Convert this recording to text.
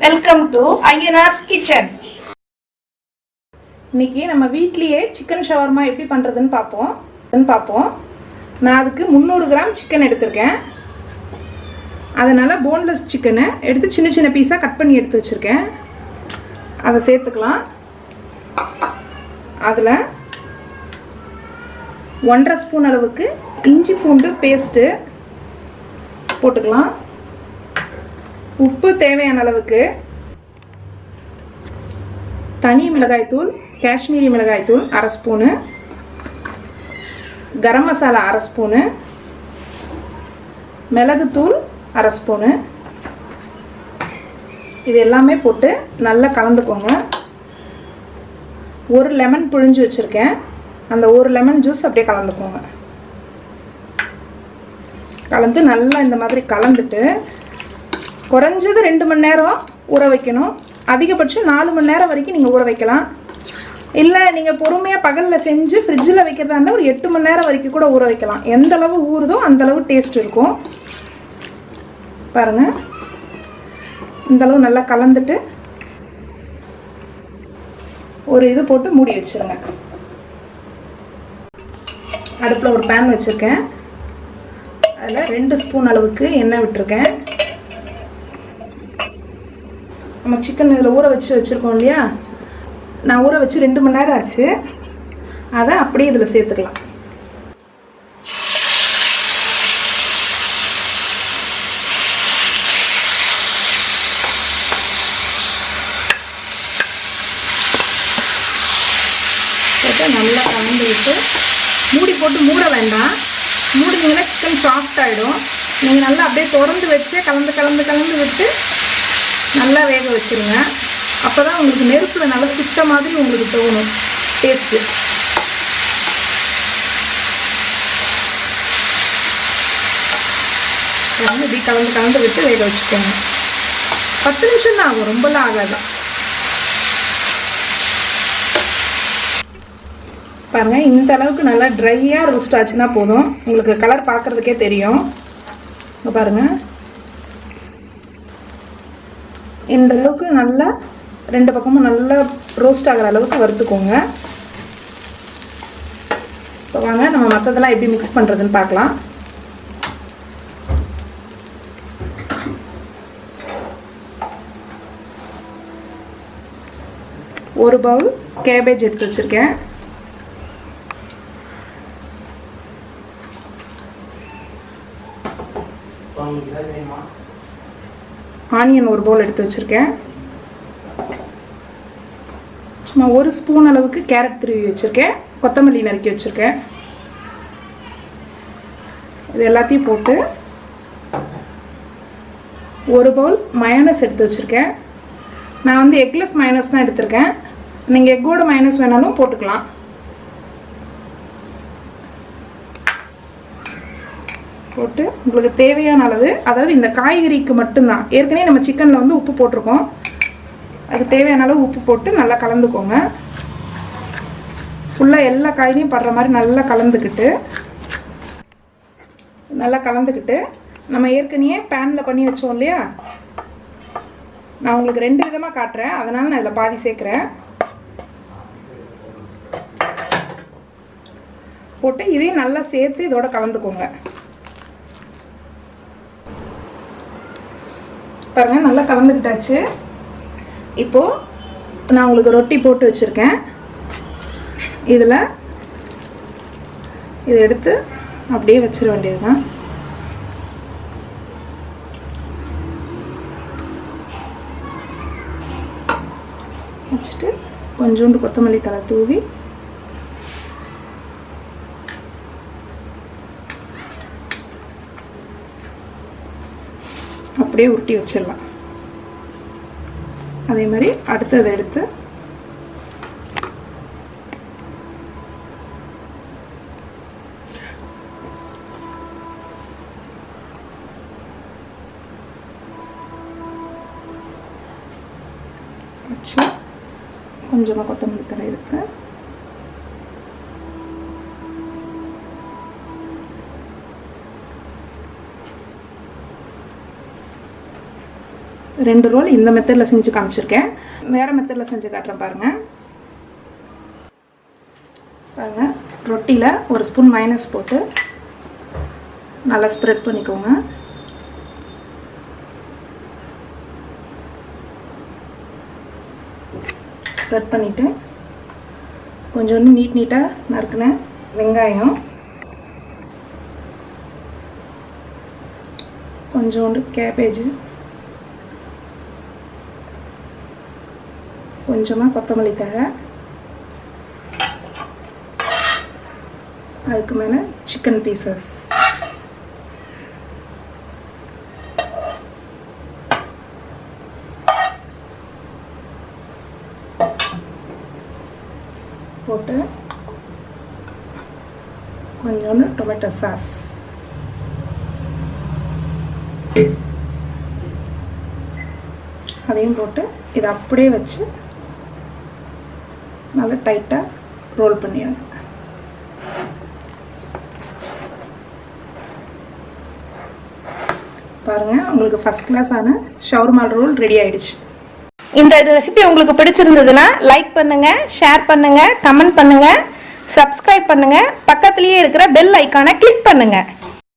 Welcome to Ayyanar's kitchen இன்னைக்கு நம்ம வீட்லேயே சிக்கன் ஷவர்மா எப்படி பண்ணுறதுன்னு பார்ப்போம். பார்ப்போம். நான் அதுக்கு முந்நூறு கிராம் சிக்கன் எடுத்திருக்கேன். அதனால் போன்லெஸ் சிக்கனை எடுத்து சின்ன சின்ன பீஸாக கட் பண்ணி எடுத்து வச்சுருக்கேன். அதை சேர்த்துக்கலாம். அதில் ஒன்றரை ஸ்பூன் அளவுக்கு இஞ்சி பூண்டு பேஸ்ட்டு போட்டுக்கலாம். உப்பு தேவையான அளவுக்கு தனி மிளகாய்த்தூள் காஷ்மீரி மிளகாய்த்தூள் அரை ஸ்பூனு கரம் மசாலா அரை ஸ்பூனு மிளகுத்தூள் அரை ஸ்பூனு. இது எல்லாமே போட்டு நல்லா கலந்துக்கோங்க. ஒரு லெமன் புழிஞ்சு வச்சுருக்கேன். அந்த ஒரு லெமன் ஜூஸ் அப்படியே கலந்துக்கோங்க. கலந்து நல்லா இந்த மாதிரி கலந்துட்டு குறைஞ்சது ரெண்டு மணி நேரம் ஊற வைக்கணும். அதிகபட்சம் நாலு மணி நேரம் வரைக்கும் நீங்கள் ஊற வைக்கலாம். இல்லை நீங்கள் பொறுமையாக பகலில் செஞ்சு ஃப்ரிட்ஜில் வைக்கிறதா இருந்தால் ஒரு எட்டு மணி நேரம் வரைக்கும் கூட ஊற வைக்கலாம். எந்த அளவு ஊறுதோ அந்தளவு டேஸ்ட் இருக்கும். பாருங்கள் இந்த அளவு நல்லா கலந்துட்டு ஒரு இது போட்டு மூடி வச்சிருங்க. அடுப்பில் ஒரு பேன் வச்சுருக்கேன். அதில் ரெண்டு ஸ்பூன் அளவுக்கு எண்ணெய் விட்டுருக்கேன். நம்ம சிக்கன் இதில் ஊற வச்சு வச்சுருக்கோம் இல்லையா? நான் ஊற வச்சு ரெண்டு மணி நேரம் ஆச்சு. அதை அப்படியே இதில் சேர்த்துக்கலாம். போட்டு நல்லா கலந்து விட்டு மூடி போட்டு மூட வேண்டாம். மூடினீங்கன்னா சிக்கன் சாஃப்ட் ஆகிடும் நீங்கள் நல்லா அப்படியே திறந்து வச்சு கலந்து கலந்து கலந்து விட்டு நல்லா வேக வச்சுருங்க. அப்போ தான் உங்களுக்கு நெருப்பில் நல்லா சுத்த மாதிரி உங்களுக்கு தோணும். டேஸ்ட்டு வந்து இப்படி கலந்து கலந்து விட்டு வேக வச்சுக்கோங்க. பத்து நிமிஷம் தான் ஆகும் ரொம்பலாம் ஆகாதான் பாருங்கள் இந்த அளவுக்கு நல்லா ட்ரையாக ரோஸ்ட் ஆச்சுன்னா போதும். உங்களுக்கு கலர் பார்க்குறதுக்கே தெரியும். பாருங்கள் இந்த அளவுக்கு நல்லா ரெண்டு பக்கமும் நல்லா ரோஸ்ட் ஆகிற அளவுக்கு வறுத்துக்கோங்க. இப்போ வாங்க நம்ம மற்றதெல்லாம் எப்படி மிக்ஸ் பண்ணுறதுன்னு பார்க்கலாம். ஒரு பவுல் கேபேஜ் எடுத்து வச்சுருக்கேன். ஆனியன் ஒரு பவுல் எடுத்து வச்சுருக்கேன். சும்மா ஒரு ஸ்பூன் அளவுக்கு கேரட் திருவி வச்சுருக்கேன். கொத்தமல்லி நறுக்கி வச்சுருக்கேன். இது எல்லாத்தையும் போட்டு ஒரு பவுல் மயனஸ் எடுத்து வச்சுருக்கேன். நான் வந்து எக்லெஸ் மயனஸ் தான் எடுத்திருக்கேன். நீங்கள் எக்கோட மயனஸ் வேணாலும் போட்டுக்கலாம். போட்டு உங்களுக்கு தேவையான அளவு அதாவது இந்த காய்கறிக்கு மட்டும்தான். ஏற்கனவே நம்ம சிக்கனில் வந்து உப்பு போட்டிருக்கோம். அதுக்கு தேவையான அளவு உப்பு போட்டு நல்லா கலந்துக்கோங்க. ஃபுல்லாக எல்லா காய்கறியும் படுற மாதிரி நல்லா கலந்துக்கிட்டு நல்லா கலந்துக்கிட்டு நம்ம ஏற்கனவே பேனில் பண்ணி வச்சோம் இல்லையா? நான் உங்களுக்கு ரெண்டு விதமாக காட்டுறேன். அதனால் நான் இதில் பாதி சேர்க்குறேன். போட்டு இதையும் நல்லா சேர்த்து இதோட கலந்துக்கோங்க. பாருங்க நல்லா கலந்துக்கிட்டாச்சு. இப்போது நான் உங்களுக்கு ரொட்டி போட்டு வச்சுருக்கேன். இதில் இதை எடுத்து அப்படியே வச்சிட வேண்டியது தான் வச்சுட்டு கொஞ்சோண்டு கொத்தமல்லி தலை தூவி அப்படியே உருட்டி வச்சிடலாம். அதே மாதிரி அடுத்ததை எடுத்து வச்சு கொஞ்சமாக கொத்தமல்லி தரை எடுத்து ரெண்டு ரோல் இந்த மெத்தடில் செஞ்சு காமிச்சிருக்கேன். வேறு மெத்தடில் செஞ்சு காட்டுறேன் பாருங்கள் பாருங்கள் ரொட்டியில் ஒரு ஸ்பூன் மைனஸ் போட்டு நல்லா ஸ்ப்ரெட் பண்ணிக்கோங்க. ஸ்ப்ரெட் பண்ணிவிட்டு கொஞ்சோண்டு நீட் நீட்டாக நறுக்கின வெங்காயம். கொஞ்சோண்டு கேபேஜு கொஞ்சமாக கொத்தமல்லி தழை. அதுக்கு மேலே சிக்கன் பீசஸ் போட்டு கொஞ்சோண்டு டொமேட்டோ சாஸ் அதையும் போட்டு இதை அப்படியே வச்சு நல்லா டைட்டாக ரோல் பண்ணிடுங்க பாருங்கள் உங்களுக்கு ஃபஸ்ட் கிளாஸான ஷவர்மால் ரோல் ரெடி ஆயிடுச்சு. இந்த ரெசிபி உங்களுக்கு பிடிச்சிருந்ததுன்னா லைக் பண்ணுங்கள் ஷேர் பண்ணுங்கள் கமெண்ட் பண்ணுங்கள் சப்ஸ்கிரைப் பண்ணுங்கள் பக்கத்துலேயே இருக்கிற பெல் ஐக்கானை கிளிக் பண்ணுங்கள்